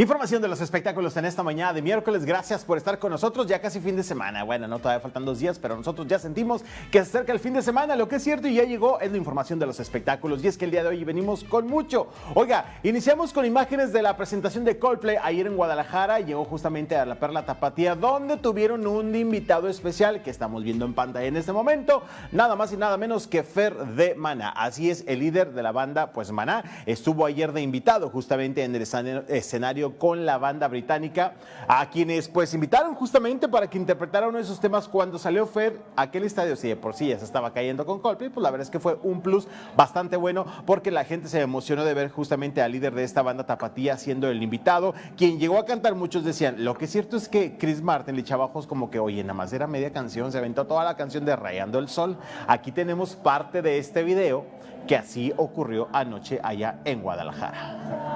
Información de los espectáculos en esta mañana de miércoles. Gracias por estar con nosotros. Ya casi fin de semana. Bueno, no todavía faltan dos días, pero nosotros ya sentimos que se acerca el fin de semana. Lo que es cierto y ya llegó es la información de los espectáculos. Y es que el día de hoy venimos con mucho. Oiga, iniciamos con imágenes de la presentación de Coldplay ayer en Guadalajara. Llegó justamente a la Perla Tapatía, donde tuvieron un invitado especial que estamos viendo en pantalla en este momento. Nada más y nada menos que Fer de Maná. Así es, el líder de la banda, pues Maná, estuvo ayer de invitado justamente en el escenario con la banda británica, a quienes pues invitaron justamente para que interpretaran uno de esos temas cuando salió Fer, aquel estadio, si de por sí ya se estaba cayendo con Coldplay, pues la verdad es que fue un plus bastante bueno porque la gente se emocionó de ver justamente al líder de esta banda Tapatía siendo el invitado, quien llegó a cantar, muchos decían, lo que es cierto es que Chris Martin le echaba ojos como que, oye, nada más era media canción, se aventó toda la canción de Rayando el Sol, aquí tenemos parte de este video que así ocurrió anoche allá en Guadalajara.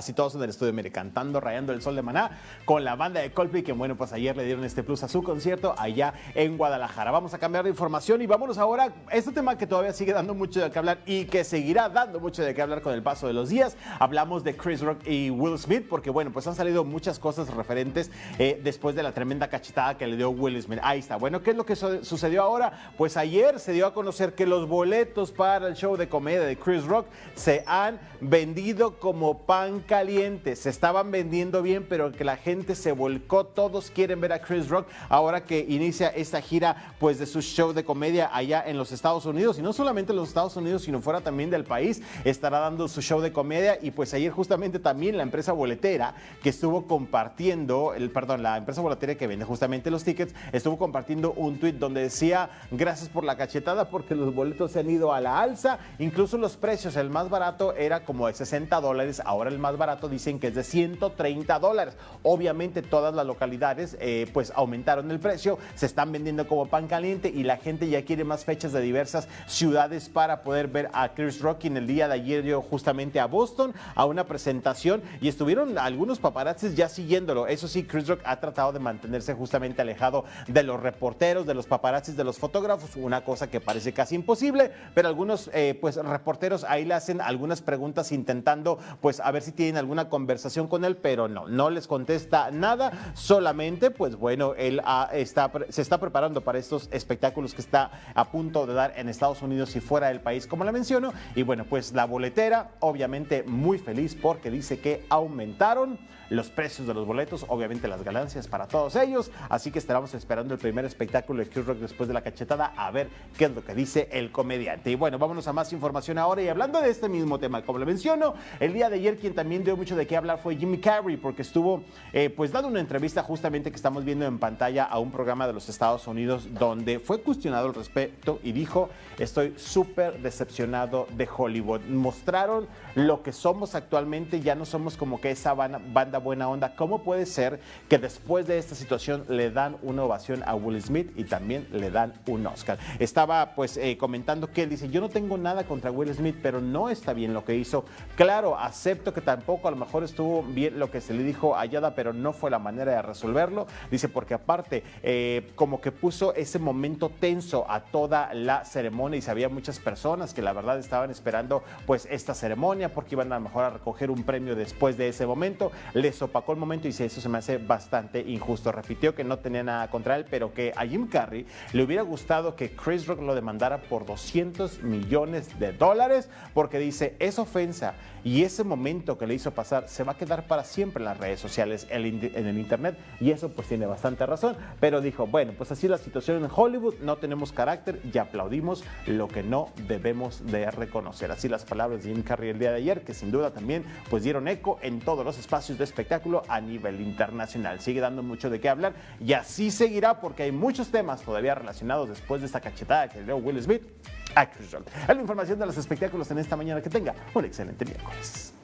Así todos en el estudio, mire, cantando, rayando el sol de Maná con la banda de Coldplay, que bueno, pues ayer le dieron este plus a su concierto allá en Guadalajara. Vamos a cambiar de información y vámonos ahora, este tema que todavía sigue dando mucho de qué hablar y que seguirá dando mucho de qué hablar con el paso de los días. Hablamos de Chris Rock y Will Smith, porque bueno, pues han salido muchas cosas referentes eh, después de la tremenda cachetada que le dio Will Smith. Ahí está. Bueno, ¿qué es lo que sucedió ahora? Pues ayer se dio a conocer que los boletos para el show de comedia de Chris Rock se han vendido como pan caliente. Se estaban vendiendo bien, pero que la gente se volcó. Todos quieren ver a Chris Rock ahora que inicia esta gira pues de su show de comedia allá en los Estados Unidos. Y no solamente en los Estados Unidos, sino fuera también del país. Estará dando su show de comedia. Y pues ayer justamente también la empresa boletera que estuvo compartiendo, el, perdón, la empresa boletera que vende justamente los tickets, estuvo compartiendo un tweet donde decía gracias por la cachetada porque los boletos se han ido a la alza. Incluso los precios, el más barato era como de 60 dólares, ahora el más barato dicen que es de 130 dólares. Obviamente todas las localidades eh, pues aumentaron el precio, se están vendiendo como pan caliente y la gente ya quiere más fechas de diversas ciudades para poder ver a Chris Rock. En el día de ayer yo justamente a Boston a una presentación y estuvieron algunos paparazzis ya siguiéndolo. Eso sí, Chris Rock ha tratado de mantenerse justamente alejado de los reporteros, de los paparazzis, de los fotógrafos, una cosa que parece casi imposible, pero algunos eh, pues reporteros ahí le hacen algunas preguntas intentando pues a ver si tienen alguna conversación con él, pero no, no les contesta nada, solamente pues bueno, él está, se está preparando para estos espectáculos que está a punto de dar en Estados Unidos y fuera del país, como le menciono, y bueno, pues la boletera obviamente muy feliz porque dice que aumentaron los precios de los boletos, obviamente las ganancias para todos ellos, así que estaremos esperando el primer espectáculo de Q Rock después de la cachetada a ver qué es lo que dice el comediante. Y bueno, vámonos a más información ahora. Y hablando de este mismo tema, como le menciono, el día de ayer quien también dio mucho de qué hablar fue Jimmy Carrey, porque estuvo eh, pues dando una entrevista justamente que estamos viendo en pantalla a un programa de los Estados Unidos donde fue cuestionado al respecto y dijo, estoy súper decepcionado de Hollywood. Mostraron lo que somos actualmente, ya no somos como que esa banda buena onda. ¿Cómo puede ser que después de esta situación le dan una ovación a Will Smith y también le dan un Oscar? Estaba pues eh, comentando que él dice, yo no tengo nada contra Will Smith, pero no está bien lo que hizo. Claro, acepto que tampoco a lo mejor estuvo bien lo que se le dijo a Yada, pero no fue la manera de resolverlo. Dice, porque aparte, eh, como que puso ese momento tenso a toda la ceremonia y sabía muchas personas que la verdad estaban esperando pues esta ceremonia porque iban a lo mejor a recoger un premio después de ese momento. Les opacó el momento y dice, eso se me hace bastante injusto. Repitió que no tenía nada contra él, pero que a Jim Carrey le hubiera gustado que Chris Rock lo demandara por 200 millones de dólares porque dice, es ofensa y ese momento que le hizo pasar se va a quedar para siempre en las redes sociales, en el internet y eso pues tiene bastante razón, pero dijo, bueno, pues así la situación en Hollywood, no tenemos carácter y aplaudimos lo que no debemos de reconocer. Así las palabras de Jim Carrey el día de ayer, que sin duda también pues dieron eco en todos los espacios de espectáculo a nivel internacional. Sigue dando mucho de qué hablar y así seguirá porque hay muchos temas todavía relacionados después de esta cachetada que dio Will Smith a Chris la información de los espectáculos en esta mañana. Que tenga un excelente miércoles.